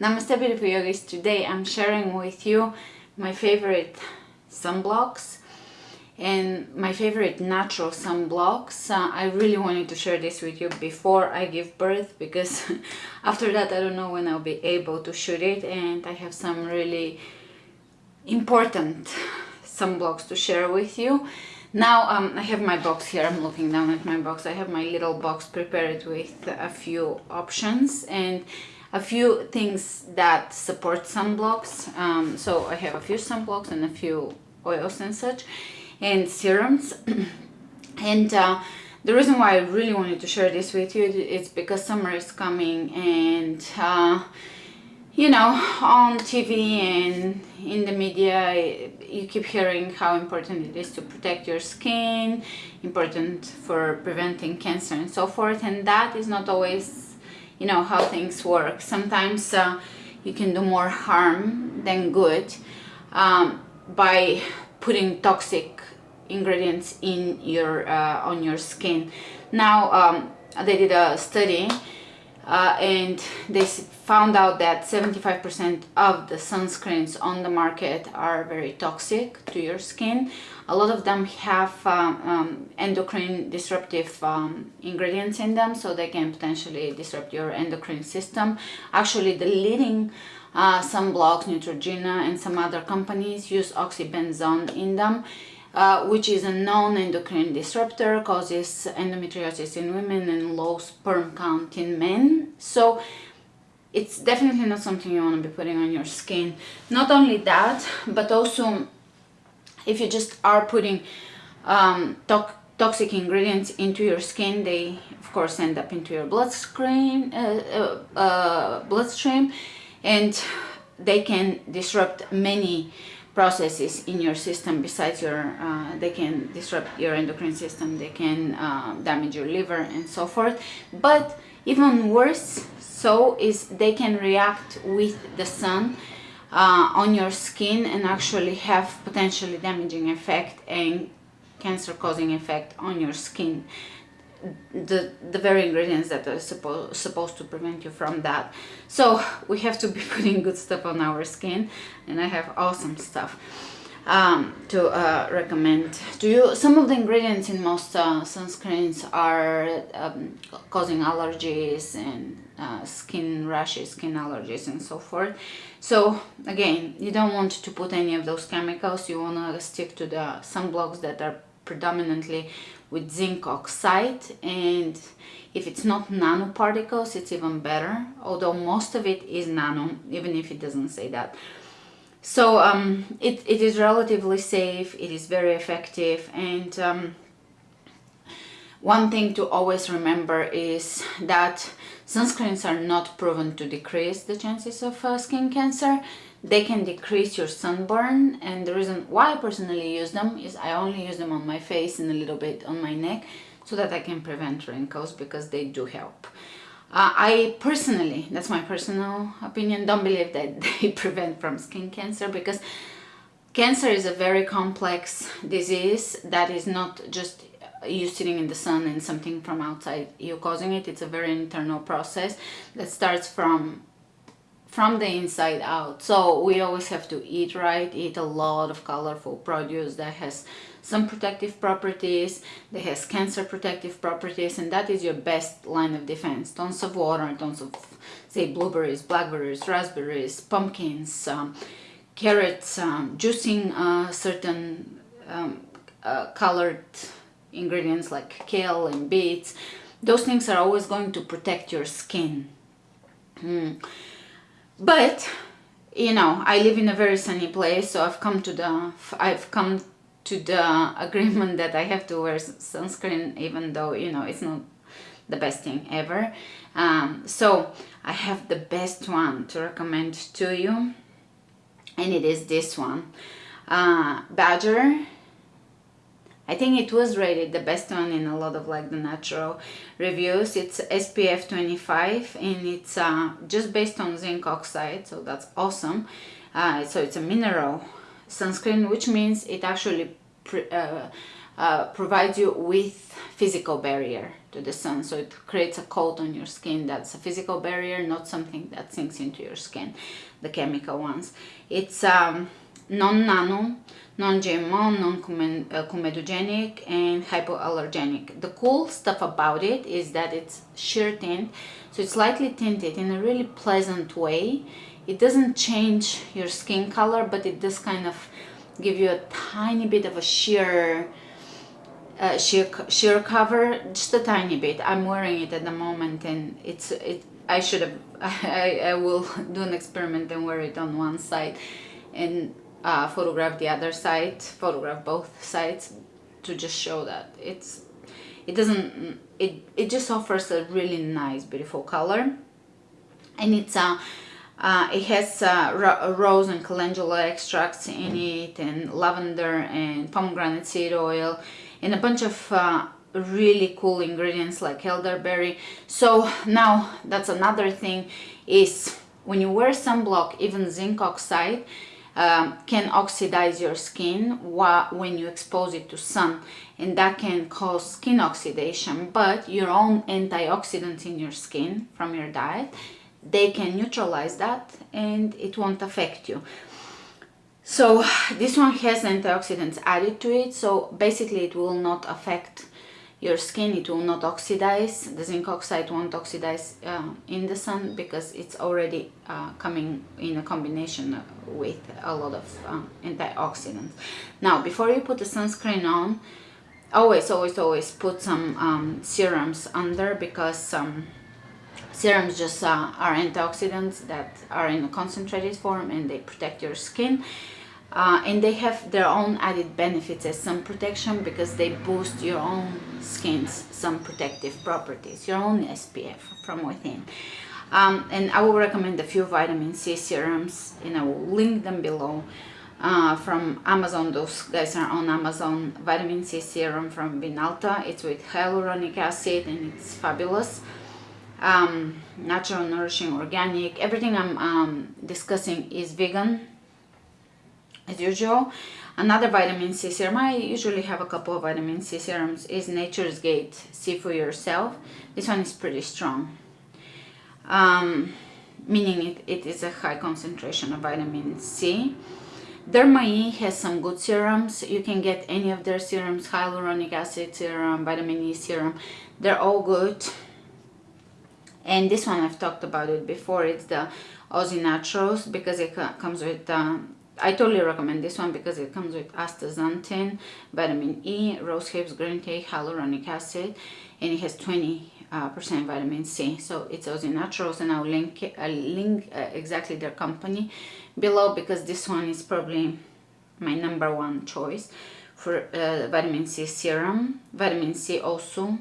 Namaste beautiful yogis. Today I'm sharing with you my favorite sunblocks and my favorite natural sunblocks. Uh, I really wanted to share this with you before I give birth because after that I don't know when I'll be able to shoot it and I have some really important sunblocks to share with you. Now um, I have my box here, I'm looking down at my box. I have my little box prepared with a few options and a few things that support sunblocks. Um, so I have a few sunblocks and a few oils and such and serums. and uh, the reason why I really wanted to share this with you is because summer is coming and uh, you know on TV and in the media you keep hearing how important it is to protect your skin important for preventing cancer and so forth and that is not always you know how things work. Sometimes uh, you can do more harm than good um, by putting toxic ingredients in your uh, on your skin. Now um, they did a study uh, and they found out that 75% of the sunscreens on the market are very toxic to your skin. A lot of them have um, um, endocrine disruptive um, ingredients in them, so they can potentially disrupt your endocrine system. Actually, the leading uh, sunblocks, Neutrogena and some other companies use oxybenzone in them uh, which is a non-endocrine disruptor, causes endometriosis in women and low sperm count in men. So it's definitely not something you want to be putting on your skin. Not only that, but also if you just are putting um, to toxic ingredients into your skin, they of course end up into your bloodstream, uh, uh, uh bloodstream and they can disrupt many processes in your system besides your uh, they can disrupt your endocrine system they can uh, damage your liver and so forth. But even worse so is they can react with the sun uh, on your skin and actually have potentially damaging effect and cancer causing effect on your skin the the very ingredients that are supposed supposed to prevent you from that. So we have to be putting good stuff on our skin and i have awesome stuff um, to uh, recommend to you. Some of the ingredients in most uh, sunscreens are um, causing allergies and uh, skin rashes skin allergies and so forth. So again you don't want to put any of those chemicals. You want to stick to the sunblocks that are predominantly with zinc oxide and if it's not nanoparticles it's even better although most of it is nano even if it doesn't say that. So um, it, it is relatively safe it is very effective and um, one thing to always remember is that sunscreens are not proven to decrease the chances of uh, skin cancer they can decrease your sunburn and the reason why I personally use them is I only use them on my face and a little bit on my neck so that I can prevent wrinkles because they do help. Uh, I personally, that's my personal opinion, don't believe that they prevent from skin cancer because cancer is a very complex disease that is not just you sitting in the sun and something from outside you causing it. It's a very internal process that starts from from the inside out. So we always have to eat right eat a lot of colorful produce that has some protective properties that has cancer protective properties and that is your best line of defense. Tons of water tons of say blueberries blackberries raspberries pumpkins um, carrots um, juicing uh, certain um, uh, colored ingredients like kale and beets. Those things are always going to protect your skin. Mm but you know i live in a very sunny place so i've come to the i've come to the agreement that i have to wear sunscreen even though you know it's not the best thing ever. Um, so i have the best one to recommend to you and it is this one. Uh, badger I think it was rated the best one in a lot of like the natural reviews. It's SPF 25 and it's uh, just based on zinc oxide, so that's awesome. Uh, so it's a mineral sunscreen, which means it actually uh, uh, provides you with physical barrier to the sun so it creates a coat on your skin that's a physical barrier not something that sinks into your skin the chemical ones it's um, non-nano non-GMO, non-comedogenic and hypoallergenic. The cool stuff about it is that it's sheer tint, so it's lightly tinted in a really pleasant way. It doesn't change your skin color, but it does kind of give you a tiny bit of a sheer uh, sheer sheer cover just a tiny bit i'm wearing it at the moment and it's it i should have I, I will do an experiment and wear it on one side and uh, photograph the other side photograph both sides to just show that it's it doesn't it it just offers a really nice beautiful color. And it's a uh, uh, it has uh, rose and calendula extracts in it and lavender and pomegranate seed oil and a bunch of uh, really cool ingredients like elderberry. So now that's another thing is when you wear sunblock even zinc oxide um, can oxidize your skin when you expose it to sun. And that can cause skin oxidation but your own antioxidants in your skin from your diet they can neutralize that and it won't affect you. So this one has antioxidants added to it so basically it will not affect your skin it will not oxidize the zinc oxide won't oxidize uh, in the sun because it's already uh, coming in a combination with a lot of uh, antioxidants. Now before you put the sunscreen on always always always put some um, serums under because um, serums just uh, are antioxidants that are in a concentrated form and they protect your skin uh, and they have their own added benefits as sun protection because they boost your own skin's sun protective properties, your own SPF from within. Um, and I will recommend a few vitamin C serums and I will link them below uh, from Amazon. Those guys are on Amazon. Vitamin C serum from Vinalta. It's with hyaluronic acid and it's fabulous. Um, natural, nourishing, organic. Everything I'm um, discussing is vegan as usual another vitamin C serum I usually have a couple of vitamin C serums is Nature's Gate see for yourself this one is pretty strong um, meaning it, it is a high concentration of vitamin C Derma has some good serums. You can get any of their serums, hyaluronic acid serum, vitamin E serum. They're all good. And this one I've talked about it before. It's the Aussie Naturals because it comes with um, I totally recommend this one because it comes with astaxanthin, vitamin E, rose hips, green tea, hyaluronic acid, and it has 20 uh, percent vitamin C. So it's Aussie Naturals, and I'll link link uh, exactly their company below because this one is probably my number one choice for uh, vitamin C serum. Vitamin C also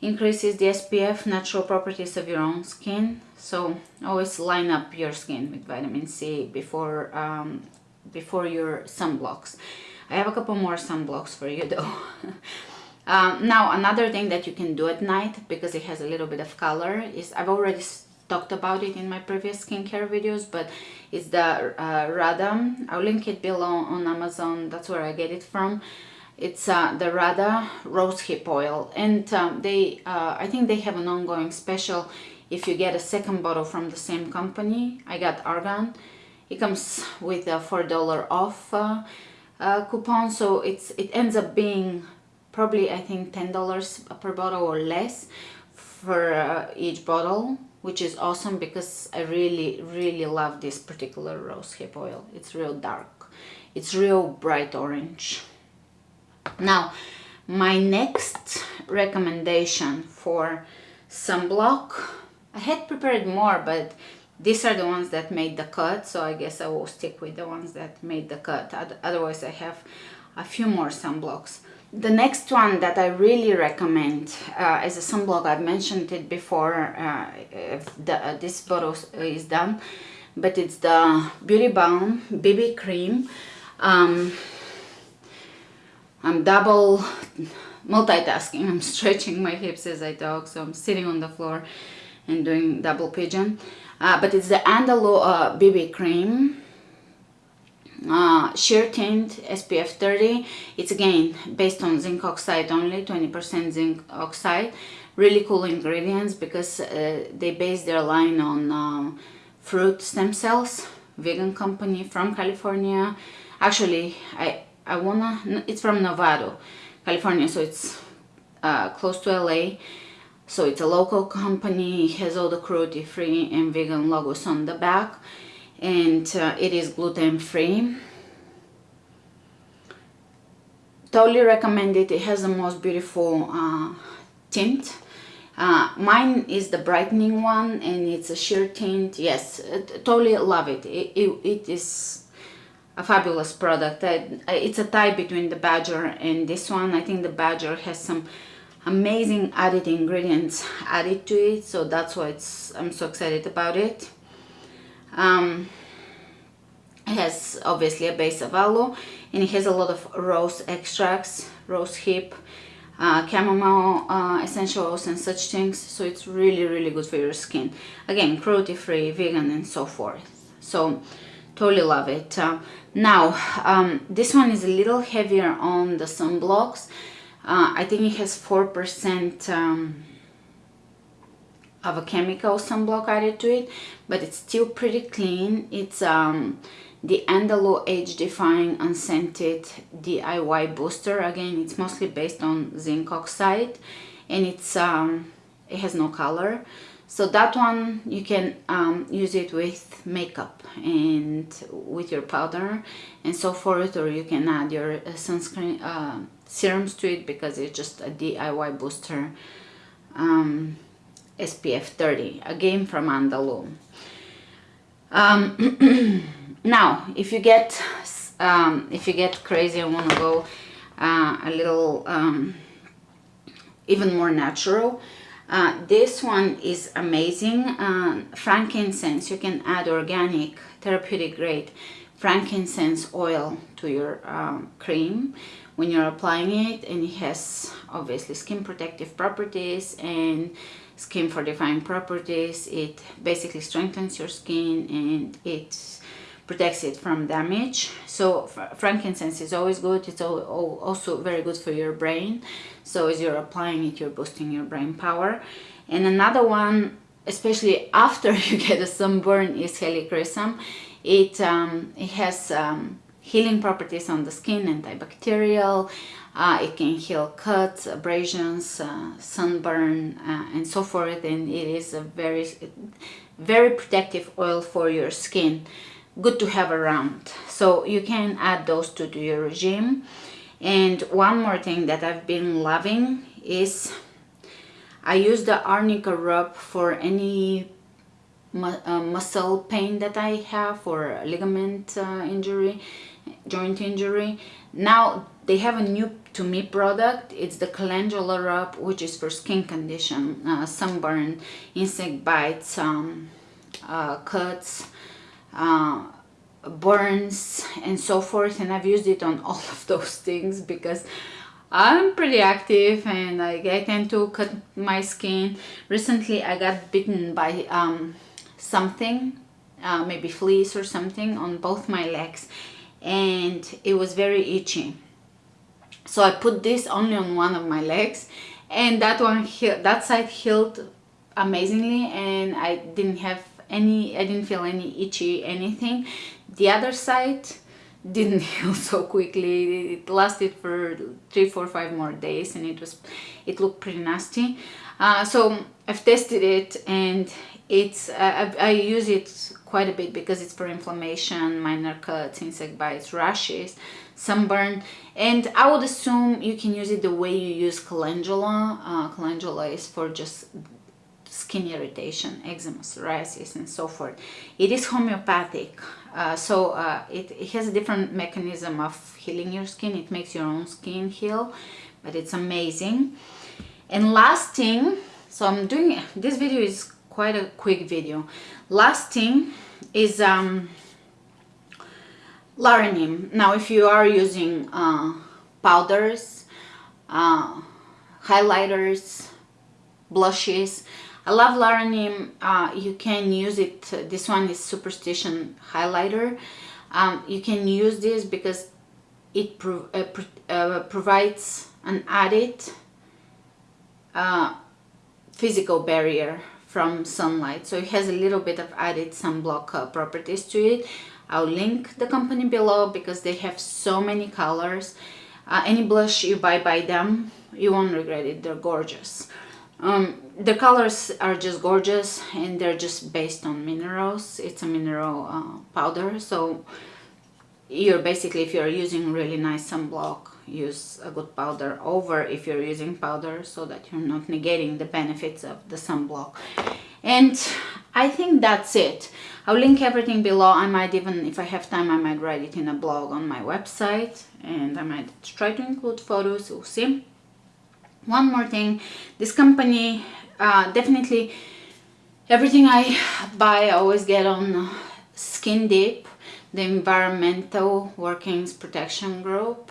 increases the SPF natural properties of your own skin so always line up your skin with vitamin C before um, before your sunblocks. I have a couple more sunblocks for you though. um, now another thing that you can do at night because it has a little bit of color is I've already talked about it in my previous skincare videos but it's the uh, Radha. I'll link it below on Amazon. That's where I get it from. It's uh, the Radha Rose Hip Oil and um, they uh, I think they have an ongoing special if you get a second bottle from the same company. I got Argan it comes with a four dollar off uh, uh, coupon so it's it ends up being probably I think ten dollars per bottle or less for uh, each bottle which is awesome because I really really love this particular rose hip oil. It's real dark. It's real bright orange. Now my next recommendation for sunblock I had prepared more but these are the ones that made the cut so I guess I will stick with the ones that made the cut. Otherwise I have a few more sunblocks. The next one that I really recommend uh, as a sunblock. I've mentioned it before uh, the, uh, this bottle is done but it's the Beauty Balm BB Cream. Um, I'm double multitasking. I'm stretching my hips as I talk so I'm sitting on the floor and doing double pigeon uh, but it's the Andalou uh, BB cream. Uh, sheer tint SPF 30 it's again based on zinc oxide only 20% zinc oxide. Really cool ingredients because uh, they base their line on um, fruit stem cells. Vegan company from California. Actually I I wanna it's from Novato California so it's uh, close to LA so it's a local company it has all the cruelty free and vegan logos on the back and uh, it is gluten free totally recommend it it has the most beautiful uh, tint uh, mine is the brightening one and it's a sheer tint yes totally love it. It, it. it is a fabulous product it's a tie between the badger and this one i think the badger has some amazing added ingredients added to it so that's why it's i'm so excited about it um, it has obviously a base of aloe and it has a lot of rose extracts, rose hip, uh, chamomile uh, essential oils and such things. So it's really, really good for your skin. Again, cruelty free, vegan and so forth. So totally love it. Uh, now, um, this one is a little heavier on the sunblocks. Uh, I think it has 4% um, of a chemical sunblock added to it, but it's still pretty clean. It's um, the Andalou Age Defying Unscented DIY Booster. Again, it's mostly based on zinc oxide and it's um, it has no color. So that one you can um, use it with makeup and with your powder and so forth or you can add your uh, sunscreen uh, serums to it because it's just a DIY booster um, SPF 30 again from Andalou. Um, now if you get um, if you get crazy and want to go uh, a little um, even more natural uh, this one is amazing. Uh, frankincense you can add organic therapeutic grade frankincense oil to your um, cream when you're applying it and it has obviously skin protective properties and skin fortifying properties. It basically strengthens your skin and it's protects it from damage. So frankincense is always good. It's also very good for your brain. So as you're applying it you're boosting your brain power. And another one especially after you get a sunburn is helichrysum. It um, it has um, healing properties on the skin antibacterial. Uh, it can heal cuts abrasions uh, sunburn uh, and so forth. And it is a very very protective oil for your skin good to have around. So you can add those to, to your regime. And one more thing that I've been loving is I use the arnica rub for any mu uh, muscle pain that I have or ligament uh, injury joint injury. Now they have a new to me product. It's the calendula rub which is for skin condition uh, sunburn insect bites um, uh, cuts uh, burns and so forth and I've used it on all of those things because I'm pretty active and I, I tend to cut my skin. Recently I got bitten by um, something, uh, maybe fleas or something on both my legs and it was very itchy. So I put this only on one of my legs and that one that side healed amazingly and I didn't have any I didn't feel any itchy anything. The other side didn't heal so quickly. It lasted for three four five more days and it was it looked pretty nasty. Uh, so I've tested it and it's uh, I, I use it quite a bit because it's for inflammation minor cuts insect bites rashes sunburn. And I would assume you can use it the way you use calendula. Uh, calendula is for just skin irritation, eczema, psoriasis, and so forth. It is homeopathic, uh, so uh, it, it, has a different mechanism of healing your skin. It makes your own skin heal, but it's amazing. And last thing, so I'm doing, this video is quite a quick video. Last thing is um. Now, if you are using uh, powders, uh, highlighters, blushes, I love Larenim. Uh, you can use it. This one is Superstition Highlighter. Um, you can use this because it pro uh, uh, provides an added uh, physical barrier from sunlight so it has a little bit of added sunblock uh, properties to it I'll link the company below because they have so many colors uh, any blush you buy by them you won't regret it they're gorgeous um, the colors are just gorgeous and they're just based on minerals. It's a mineral uh, powder so you're basically if you're using really nice sunblock use a good powder over if you're using powder so that you're not negating the benefits of the sunblock. And I think that's it. I'll link everything below. I might even if I have time I might write it in a blog on my website and I might try to include photos. We'll see one more thing this company uh, definitely everything I buy I always get on Skin Deep the environmental workings protection group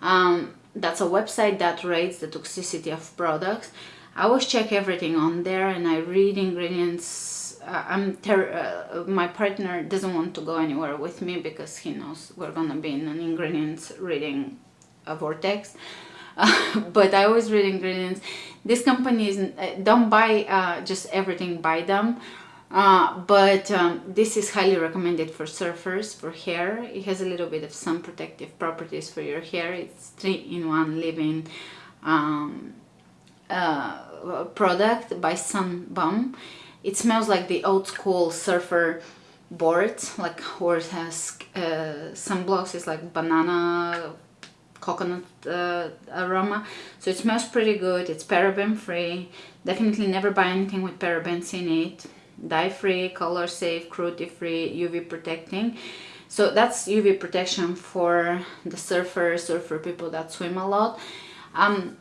um, that's a website that rates the toxicity of products. I always check everything on there and I read ingredients. Uh, I'm uh, my partner doesn't want to go anywhere with me because he knows we're gonna be in an ingredients reading a vortex. But I always read ingredients. This company is uh, don't buy uh, just everything by them. Uh, but um, this is highly recommended for surfers for hair it has a little bit of sun protective properties for your hair it's three-in-one living um, uh, product by Sun Bum it smells like the old school surfer boards like horse has uh, sunblocks is like banana coconut uh, aroma. So it smells pretty good. It's paraben free. Definitely never buy anything with parabens in it. Dye free color safe cruelty free uv protecting. So that's uv protection for the surfers surfer people that swim a lot. Um,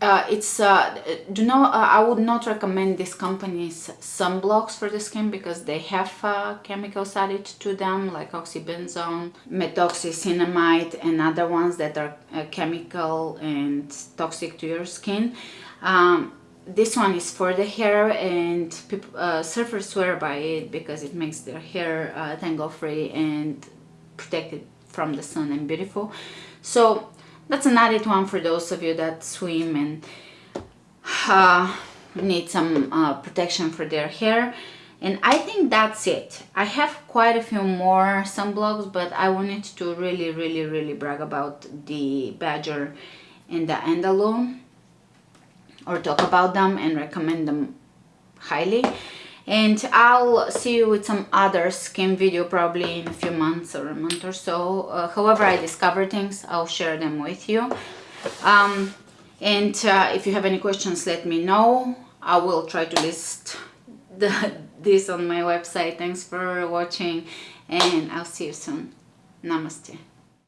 uh, it's uh, do not uh, I would not recommend this company's sunblocks for the skin because they have uh, chemicals added to them like oxybenzone, methoxycinnamate and other ones that are uh, chemical and toxic to your skin. Um, this one is for the hair and people, uh, surfers swear by it because it makes their hair tangle free and protected from the sun and beautiful so that's an added one for those of you that swim and uh, need some uh, protection for their hair. And I think that's it. I have quite a few more sunblocks but I wanted to really really really brag about the Badger and the Andalou or talk about them and recommend them highly and I'll see you with some other skin video probably in a few months or a month or so. Uh, however I discover things I'll share them with you. Um, and uh, if you have any questions let me know. I will try to list the, this on my website. Thanks for watching and I'll see you soon. Namaste